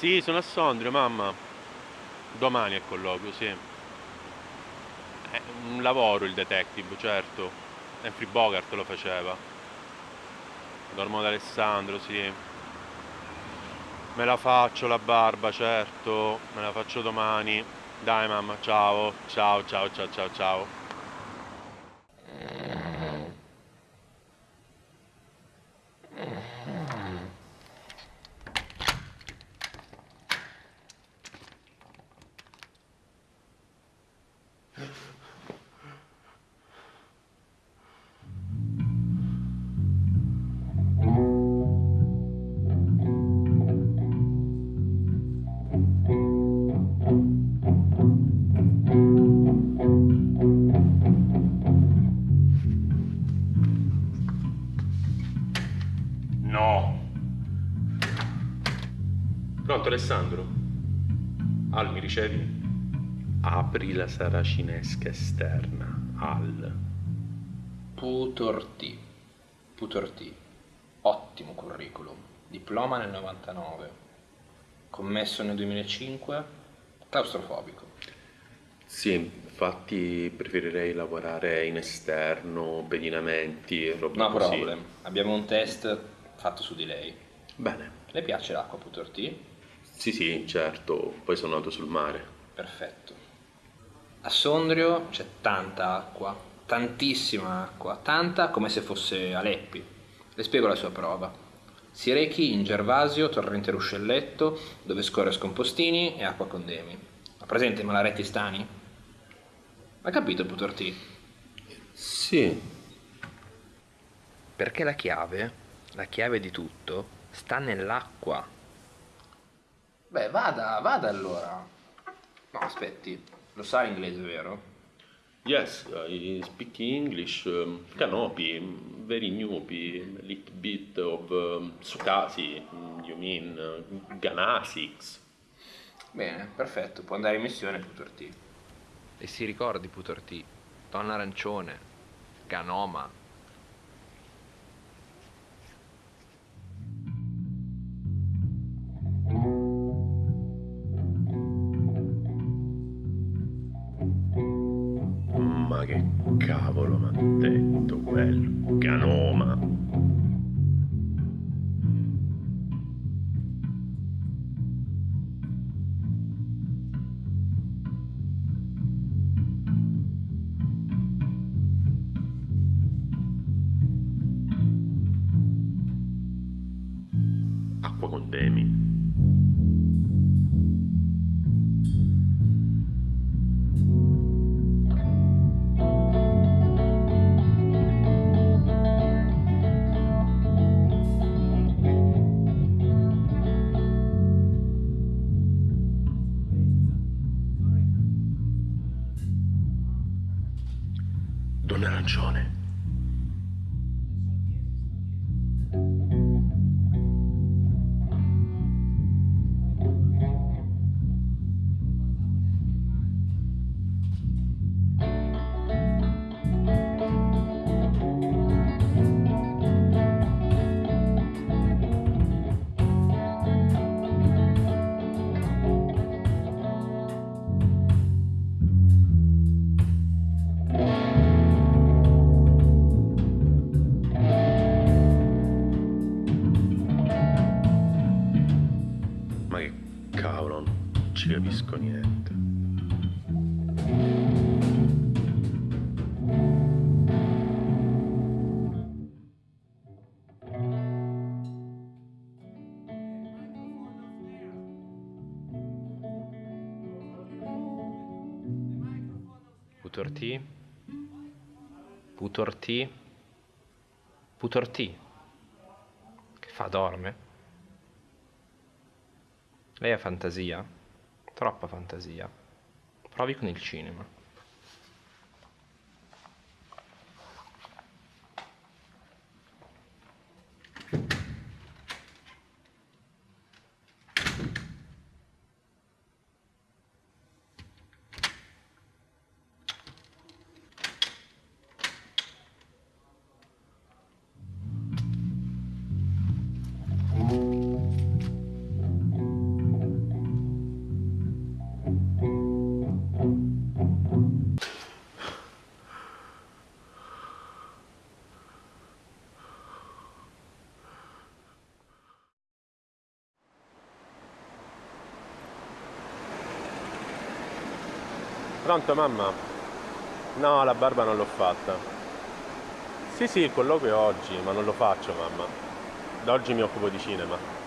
Sì, sono a Sondrio, mamma. Domani è colloquio, sì. È un lavoro il detective, certo. Humphrey Bogart lo faceva. Dormo da Alessandro, sì. Me la faccio la barba, certo. Me la faccio domani. Dai mamma, ciao. Ciao, ciao, ciao, ciao, ciao. Pronto Alessandro? Al, mi ricevi? Apri la saracinesca esterna. Al. Putorti. Putorti. Ottimo curriculum. Diploma nel 99. Commesso nel 2005. Claustrofobico. Sì, infatti preferirei lavorare in esterno, pedinamenti e roba No così. problem. Abbiamo un test fatto su di lei. Bene. Le piace l'acqua Putorti? Sì, sì, certo. Poi sono nato sul mare. Perfetto. A Sondrio c'è tanta acqua, tantissima acqua, tanta come se fosse Aleppi. Le spiego la sua prova. Si rechi in Gervasio, torrente Ruscelletto, dove scorre Scompostini e acqua Condemi. Ha presente i malaretti stani? Ha capito Putorti? Sì. Perché la chiave, la chiave di tutto, sta nell'acqua. Beh, vada, vada allora. No, aspetti, lo sa l'inglese, vero? Yes, I speak English, um, Canopy, very newbie, a little bit of um, Sukasi, mm, you mean uh, Ganasics. Bene, perfetto, può andare in missione Putorti. E si ricordi Putorti, Donna Arancione, Ganoma. Che cavolo mi ha detto quello? Canoma. Acqua con Demi. Arancione. Ma che cavolo, non ci capisco niente. Putorti? Putorti? Putorti? Che fa, dorme? Lei ha fantasia? Troppa fantasia. Provi con il cinema. Pronto mamma? No, la barba non l'ho fatta. Sì, sì, il colloquio è oggi, ma non lo faccio mamma. Da oggi mi occupo di cinema.